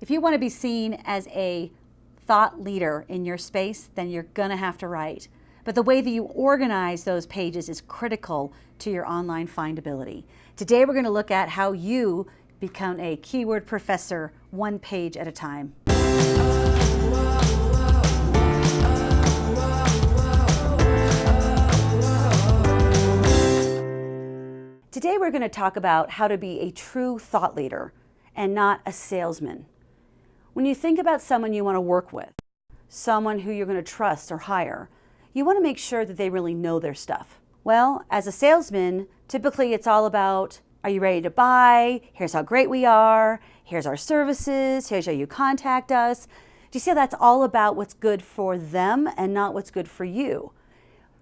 If you want to be seen as a thought leader in your space, then you're going to have to write. But the way that you organize those pages is critical to your online findability. Today we're going to look at how you become a keyword professor one page at a time. Today we're going to talk about how to be a true thought leader and not a salesman. When you think about someone you want to work with, someone who you're going to trust or hire, you want to make sure that they really know their stuff. Well, as a salesman, typically it's all about, are you ready to buy? Here's how great we are. Here's our services. Here's how you contact us. Do you see how that's all about what's good for them and not what's good for you?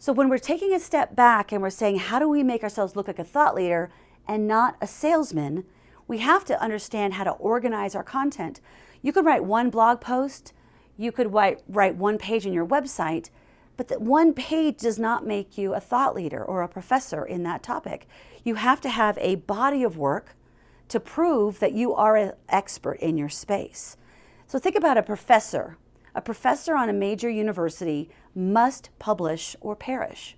So when we're taking a step back and we're saying, how do we make ourselves look like a thought leader and not a salesman, we have to understand how to organize our content. You could write one blog post, you could write, write one page on your website, but that one page does not make you a thought leader or a professor in that topic. You have to have a body of work to prove that you are an expert in your space. So think about a professor a professor on a major university must publish or perish.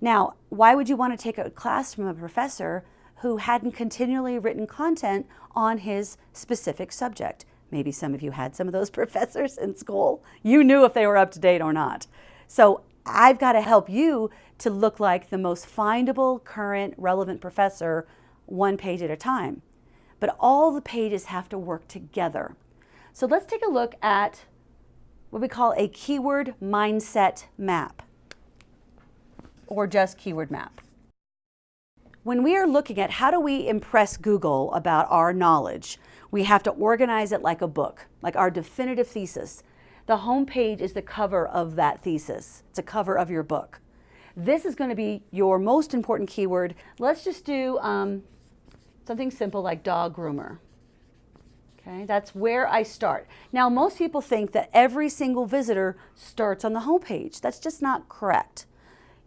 Now, why would you want to take a class from a professor who hadn't continually written content on his specific subject? Maybe some of you had some of those professors in school. You knew if they were up to date or not. So I've got to help you to look like the most findable, current, relevant professor one page at a time. But all the pages have to work together. So let's take a look at what we call a keyword mindset map or just keyword map. When we are looking at how do we impress Google about our knowledge, we have to organize it like a book, like our definitive thesis. The home page is the cover of that thesis. It's a cover of your book. This is going to be your most important keyword. Let's just do um, something simple like dog groomer. Okay, that's where I start. Now, most people think that every single visitor starts on the home page. That's just not correct.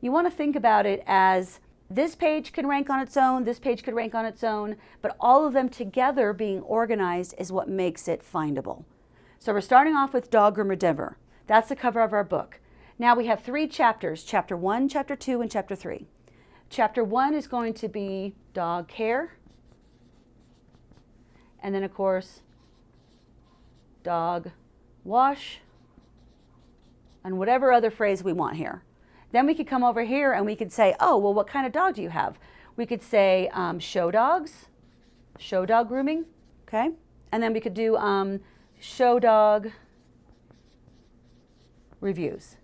You want to think about it as this page can rank on its own, this page could rank on its own, but all of them together being organized is what makes it findable. So we're starting off with Dog Groomer Denver. That's the cover of our book. Now we have three chapters, chapter one, chapter two, and chapter three. Chapter one is going to be dog care. And then of course, dog, wash, and whatever other phrase we want here. Then we could come over here and we could say, oh, well, what kind of dog do you have? We could say um, show dogs, show dog grooming, okay? And then we could do um, show dog reviews.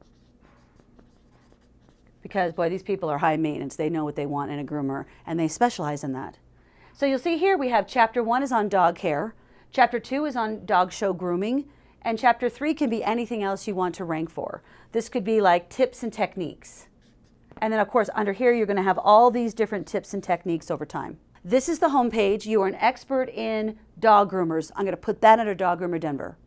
Because, boy, these people are high maintenance. They know what they want in a groomer, and they specialize in that. So you'll see here we have chapter one is on dog care. Chapter two is on dog show grooming, and chapter three can be anything else you want to rank for. This could be like tips and techniques. And then of course under here you're going to have all these different tips and techniques over time. This is the home page. You are an expert in dog groomers. I'm going to put that under Dog Groomer Denver.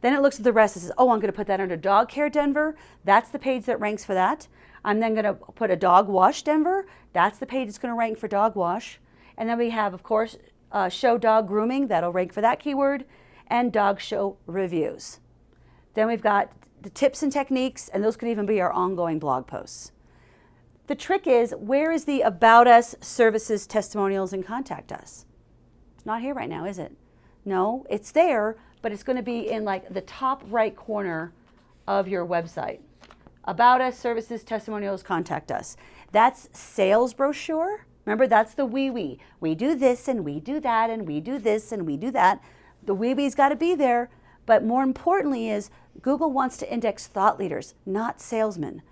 Then it looks at the rest and says, oh, I'm going to put that under Dog Care Denver. That's the page that ranks for that. I'm then going to put a Dog Wash Denver. That's the page that's going to rank for Dog Wash. And then we have, of course, uh, show dog grooming, that'll rank for that keyword, and dog show reviews. Then we've got the tips and techniques, and those could even be our ongoing blog posts. The trick is, where is the About Us, Services, Testimonials, and Contact Us? It's not here right now, is it? No, it's there, but it's going to be in like the top right corner of your website. About Us, Services, Testimonials, Contact Us. That's sales brochure Remember, that's the we-we. We do this and we do that and we do this and we do that. The wee wee's got to be there. But more importantly is Google wants to index thought leaders, not salesmen.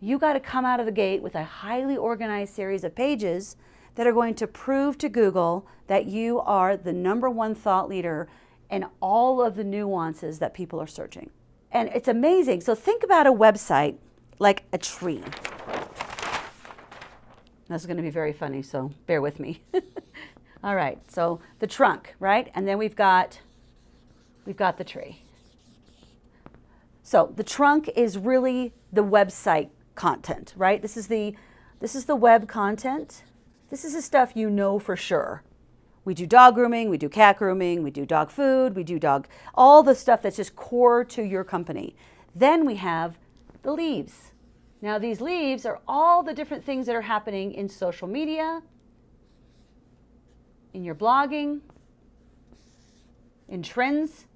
You got to come out of the gate with a highly organized series of pages that are going to prove to Google that you are the number one thought leader in all of the nuances that people are searching. And it's amazing. So think about a website like a tree. This is going to be very funny, so bear with me. All right, so the trunk, right? And then we've got, we've got the tree. So the trunk is really the website content, right? This is the, this is the web content. This is the stuff you know for sure. We do dog grooming, we do cat grooming, we do dog food, we do dog, all the stuff that's just core to your company. Then we have the leaves. Now these leaves are all the different things that are happening in social media, in your blogging, in trends.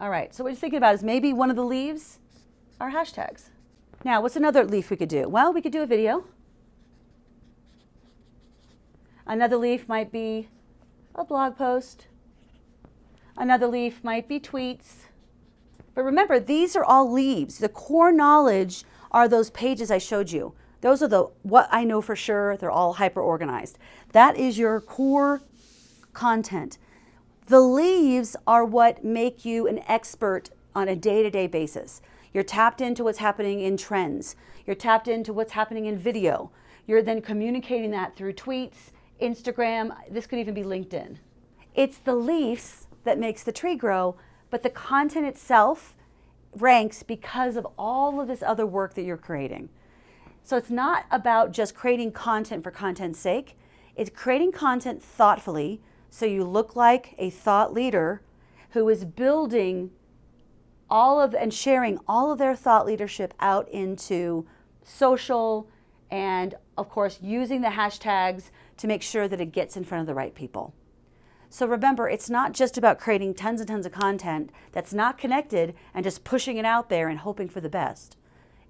All right, so what you're thinking about is maybe one of the leaves are hashtags. Now, what's another leaf we could do? Well, we could do a video. Another leaf might be a blog post. Another leaf might be tweets. But remember, these are all leaves. The core knowledge are those pages I showed you. Those are the what I know for sure. They're all hyper organized. That is your core content. The leaves are what make you an expert on a day-to-day -day basis. You're tapped into what's happening in trends. You're tapped into what's happening in video. You're then communicating that through tweets, Instagram, this could even be LinkedIn. It's the leaves that makes the tree grow, but the content itself ranks because of all of this other work that you're creating. So it's not about just creating content for content's sake. It's creating content thoughtfully so you look like a thought leader who is building all of and sharing all of their thought leadership out into social and of course using the hashtags to make sure that it gets in front of the right people. So remember, it's not just about creating tons and tons of content that's not connected and just pushing it out there and hoping for the best.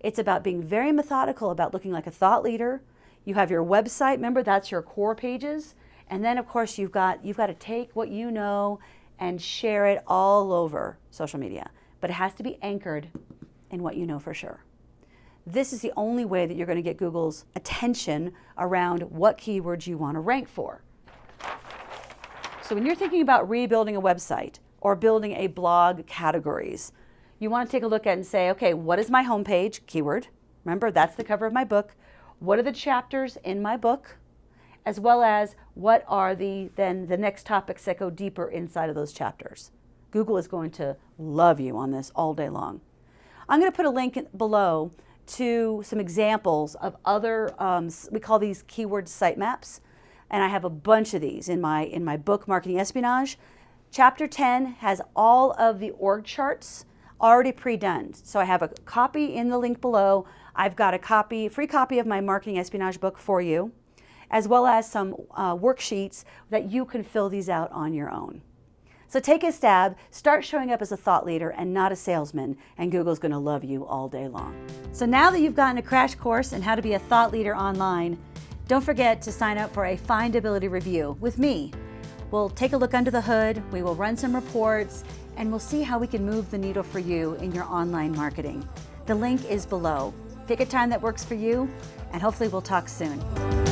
It's about being very methodical about looking like a thought leader. You have your website, remember that's your core pages. And then of course you've got, you've got to take what you know and share it all over social media. But it has to be anchored in what you know for sure. This is the only way that you're going to get Google's attention around what keywords you want to rank for. So when you're thinking about rebuilding a website or building a blog categories, you want to take a look at and say, okay, what is my homepage keyword? Remember, that's the cover of my book. What are the chapters in my book? As well as what are the then the next topics that go deeper inside of those chapters. Google is going to love you on this all day long. I'm going to put a link below to some examples of other, um, we call these keyword sitemaps. And I have a bunch of these in my, in my book, Marketing Espionage. Chapter 10 has all of the org charts already pre-done. So I have a copy in the link below. I've got a copy, free copy of my Marketing Espionage book for you, as well as some uh, worksheets that you can fill these out on your own. So take a stab, start showing up as a thought leader and not a salesman, and Google's gonna love you all day long. So now that you've gotten a crash course in how to be a thought leader online, don't forget to sign up for a findability review with me. We'll take a look under the hood, we will run some reports, and we'll see how we can move the needle for you in your online marketing. The link is below. Pick a time that works for you, and hopefully we'll talk soon.